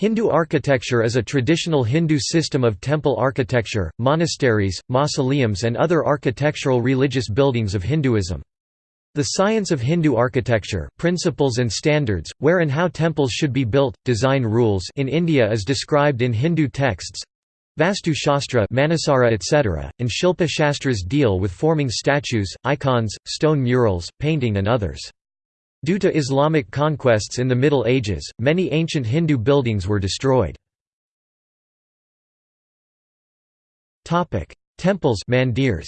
Hindu architecture is a traditional Hindu system of temple architecture, monasteries, mausoleums and other architectural religious buildings of Hinduism. The science of Hindu architecture, principles and standards, where and how temples should be built, design rules in India is described in Hindu texts Vastu Shastra Manasara etc., and Shilpa Shastras deal with forming statues, icons, stone murals, painting and others. Due to Islamic conquests in the Middle Ages, many ancient Hindu buildings were destroyed. Temples mandirs.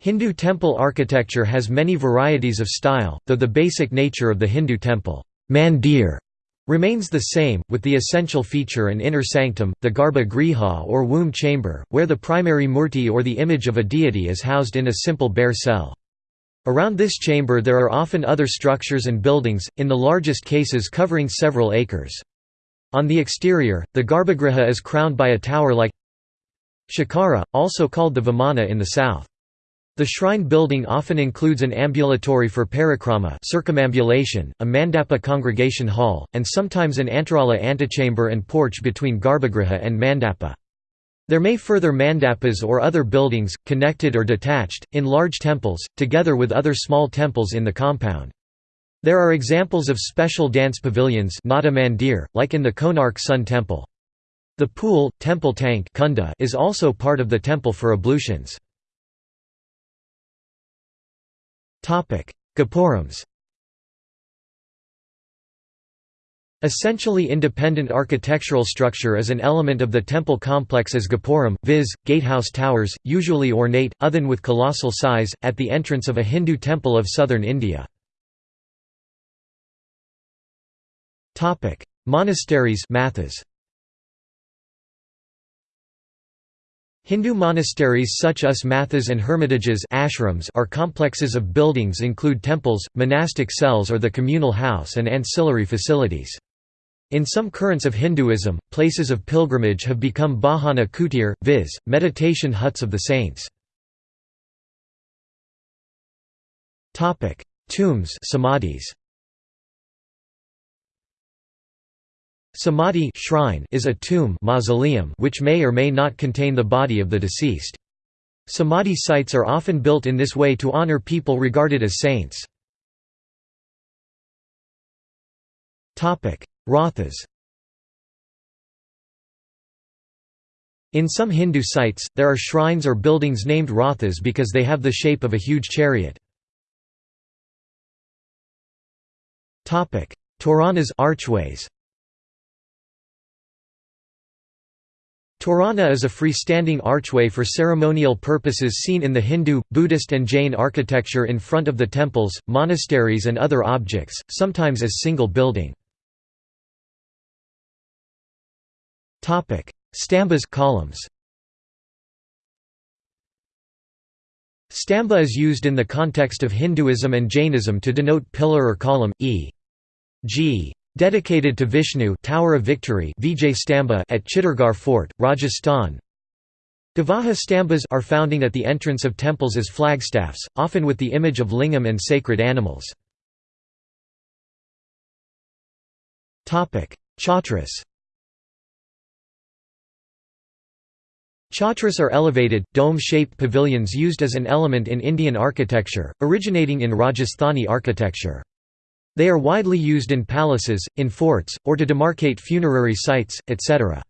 Hindu temple architecture has many varieties of style, though the basic nature of the Hindu temple mandir remains the same, with the essential feature and inner sanctum, the garbha griha or womb chamber, where the primary murti or the image of a deity is housed in a simple bare cell. Around this chamber there are often other structures and buildings, in the largest cases covering several acres. On the exterior, the garbhagriha is crowned by a tower like Shikhara, also called the Vimana in the south. The shrine building often includes an ambulatory for parikrama circumambulation, a mandapa congregation hall, and sometimes an antarala antechamber and porch between garbhagriha and mandapa. There may further mandapas or other buildings, connected or detached, in large temples, together with other small temples in the compound. There are examples of special dance pavilions mandir, like in the Konark Sun Temple. The pool, temple tank is also part of the temple for ablutions. Gopurams Essentially independent architectural structure is an element of the temple complex as gopuram, viz., gatehouse towers, usually ornate, othen with colossal size, at the entrance of a Hindu temple of southern India. Monasteries mathas. Hindu monasteries such as mathas and hermitages ashrams are complexes of buildings include temples, monastic cells or the communal house and ancillary facilities. In some currents of Hinduism, places of pilgrimage have become bhajana kutir, viz., meditation huts of the saints. Tombs samadhis. Samadhi shrine is a tomb mausoleum which may or may not contain the body of the deceased. Samadhi sites are often built in this way to honor people regarded as saints. Rathas In some Hindu sites, there are shrines or buildings named rathas because they have the shape of a huge chariot. Toranas archways. Torana is a freestanding archway for ceremonial purposes seen in the Hindu, Buddhist and Jain architecture in front of the temples, monasteries and other objects, sometimes as single building. Topic: Stambhas columns. Stambha is used in the context of Hinduism and Jainism to denote pillar or column, e.g. dedicated to Vishnu Tower of Victory Vijay Stambha at Chittorgarh Fort, Rajasthan. Gavaha stambhas are founding at the entrance of temples as flagstaffs, often with the image of lingam and sacred animals. Chautras Chautras are elevated, dome-shaped pavilions used as an element in Indian architecture, originating in Rajasthani architecture. They are widely used in palaces, in forts, or to demarcate funerary sites, etc.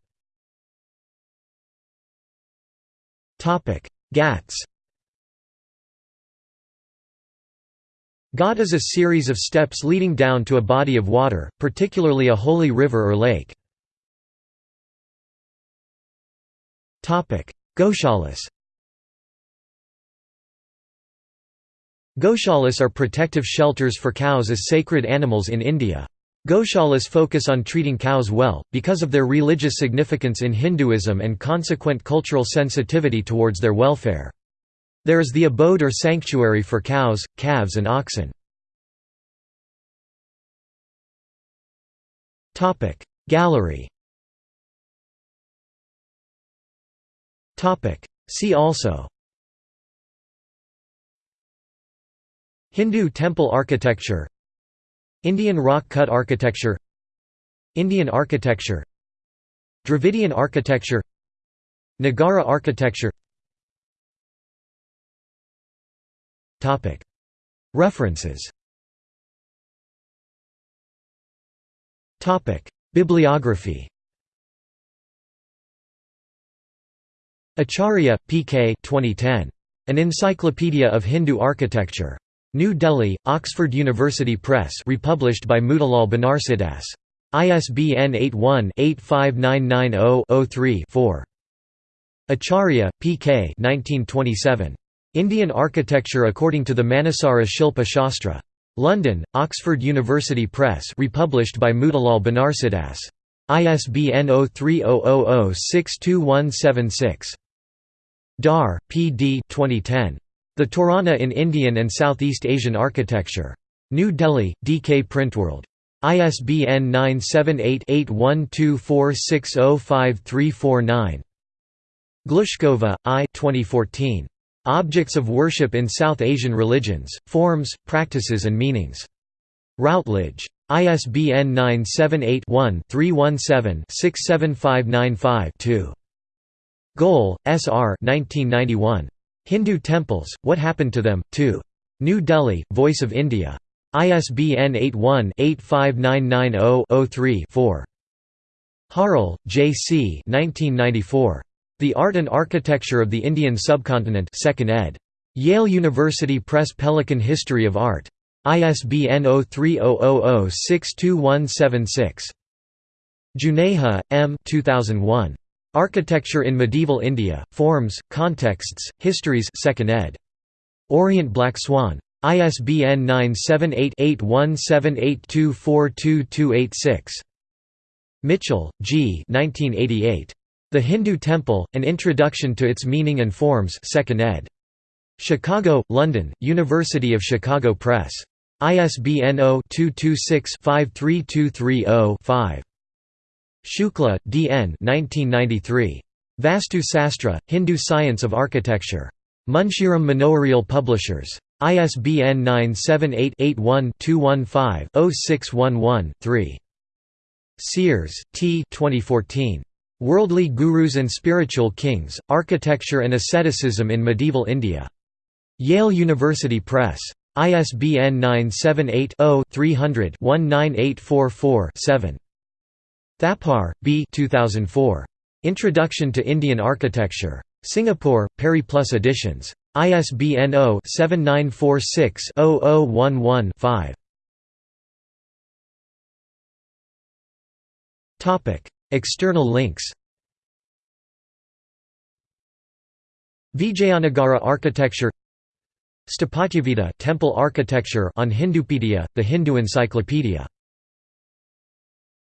Ghats Ghat is a series of steps leading down to a body of water, particularly a holy river or lake. Goshalas Goshalas are protective shelters for cows as sacred animals in India. Goshalas focus on treating cows well, because of their religious significance in Hinduism and consequent cultural sensitivity towards their welfare. There is the abode or sanctuary for cows, calves and oxen. Gallery See also. Hindu temple architecture. Indian rock cut architecture. Indian architecture. Dravidian architecture. Nagara architecture. References. Bibliography Acharya, P. K. 2010. An Encyclopedia of Hindu Architecture. New Delhi, Oxford University Press republished by Motilal Banarsidass. ISBN 81-85990-03-4. Acharya, P. K. 1927. Indian Architecture according to the Manasara Shilpa Shastra. London, Oxford University Press republished by Motilal Banarsidass. ISBN 0300062176. Dar, Pd 2010. The Torana in Indian and Southeast Asian Architecture. New Delhi, DK Printworld. ISBN 978-8124605349. Glushkova, I 2014. Objects of Worship in South Asian Religions, Forms, Practices and Meanings. Routledge. ISBN 978 one 317 67595 2 Goel, S.R. 1991. Hindu Temples, What Happened to Them, 2. New Delhi, Voice of India. ISBN 81-85990-03-4. Harle, J. C. The Art and Architecture of the Indian Subcontinent 2nd ed. Yale University Press Pelican History of Art. ISBN 0300062176. Juneja M. 2001. Architecture in Medieval India, Forms, Contexts, Histories 2nd ed. Orient Black Swan. ISBN 978-8178242286. Michell, G. 1988. The Hindu Temple, An Introduction to Its Meaning and Forms 2nd ed. Chicago, London, University of Chicago Press. ISBN 0-226-53230-5. Shukla, D. N. 1993. Vastu Sastra, Hindu Science of Architecture. Munshiram Manoharlal Publishers. ISBN 978-81-215-0611-3. Sears, T. 2014. Worldly Gurus and Spiritual Kings, Architecture and Asceticism in Medieval India. Yale University Press. ISBN 978 0 300 19844 7. Thapar, B. 2004. Introduction to Indian Architecture. Singapore, Periplus Editions. ISBN 0-7946-0011-5. External links Vijayanagara architecture Sthapatyaveda temple architecture on Hindupedia, the Hindu encyclopedia